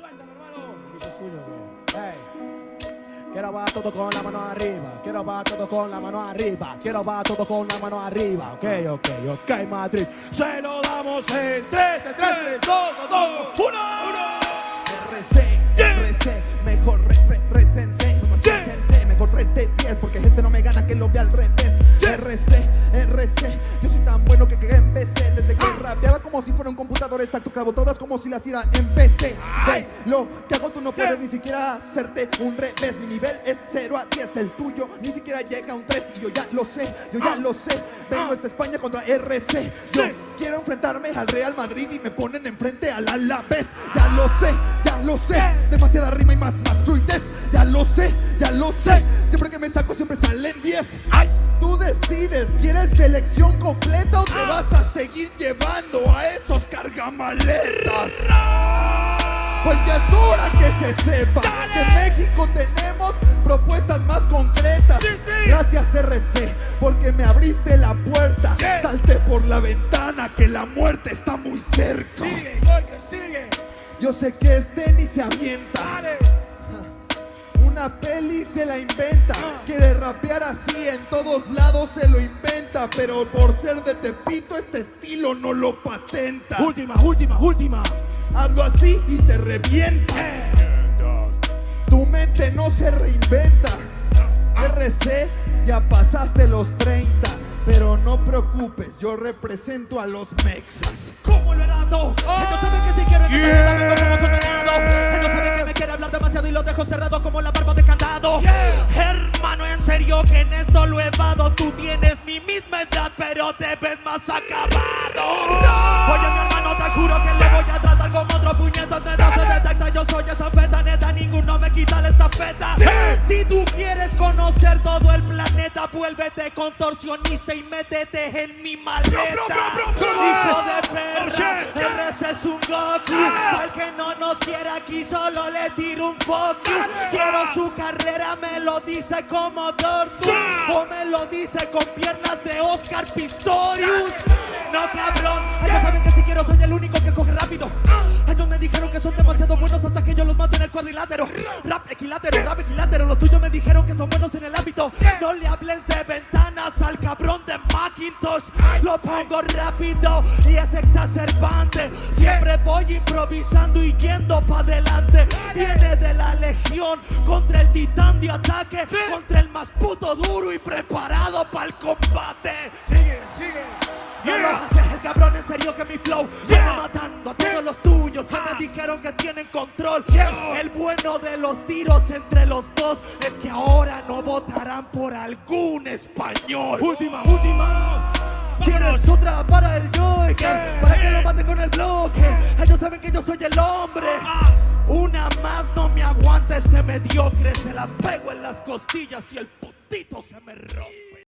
Suéltalo, hermano. Quiero va todo con la mano arriba, quiero va todo con la mano arriba, quiero va todo con la mano arriba, ok, ok, ok, Madrid, se lo damos en 3, 3, 3, 2, 2, 1, 1. RC, RC, mejor re, re, recense, Yeah. recense, mejor 3 de 10 porque este no me gana que lo vea al revés. RC, RC, yo soy tan bueno que, que empecé desde que rapeaba como si fuera un computador exacto, clavo todas como si las hiciera en PC. Ay. De lo que hago tú no puedes ni siquiera hacerte un revés, mi nivel es 0 a 10, el tuyo ni siquiera llega a un 3 y yo ya lo sé, yo ya Ah. lo sé, vengo Ah. esta España contra RC, yo Sí. quiero enfrentarme al Real Madrid y me ponen enfrente al Alavés, ya lo sé, ya lo sé, demasiada rima y más, más fluidez, ya lo sé, ya lo sé, siempre que me saco siempre salen 10. ¡Ay! Decides, ¿quieres selección completa o te vas a seguir llevando a esos cargamaletas? Pues ya es hora que se sepa que en México tenemos propuestas más concretas. Gracias RC, porque me abriste la puerta. Salte por la ventana que la muerte está muy cerca. Sigue, sigue. Yo sé que este ni se avienta. Una peli se la inventa. Quiere rapear así, en todos lados se lo inventa. Pero por ser de Tepito, este estilo no lo patenta. Última, última, última. Hazlo así y te revienta. Eh. Tu mente no se reinventa. RC, ya pasaste los 30. Pero no preocupes, yo represento a los mexas. ¿Cómo lo he dado? Ellos saben que si quiero saben que me quiere hablar demasiado y lo dejo cerrado como la Hermano, en serio que en esto lo he dado. Tú tienes mi misma edad, pero te ves más acabado. Oye, mi hermano, te juro que le voy a tratar como otro puñetazo donde no se detecta. Yo soy esa feta neta, ninguno me quita la estafeta. Si tú quieres conocer todo el planeta, vuélvete contorsionista y métete en mi maleta. bro, bro, bro. Hijo de Oh, perra, shit. RC es un Goku. Al que no nos quiere aquí, solo le tiro un. Dale. Quiero su carrera, me lo dice como Dortmund. Sí. O me lo dice con piernas de Oscar Pistorius. No, cabrón. Ellos saben que si quiero soy el único que coge rápido. Ellos me dijeron que son demasiado buenos hasta que yo los mato en el cuadrilátero. Rap equilátero, rap equilátero. Los tuyos me dijeron que son buenos en el ámbito. No le hables de ventanas al cabrón Macintosh. Lo pongo rápido y es exacerbante. Siempre voy improvisando y yendo para adelante. Viene de la legión contra el titán de ataque. Contra el más puto duro y preparado para el combate. Sigue, sigue. Cabrón, en serio que mi flow Yeah. Viene matando a todos los tuyos que me dijeron que tienen control. El bueno de los tiros entre los dos Es que ahora no votarán por algún español Última, última. ¿Quieres otra para el Joker? Yeah. Para que lo mate con el bloque Ellos saben que yo soy el hombre Ah. Una más no me aguanta este mediocre Se la pego en las costillas y el putito se me rompe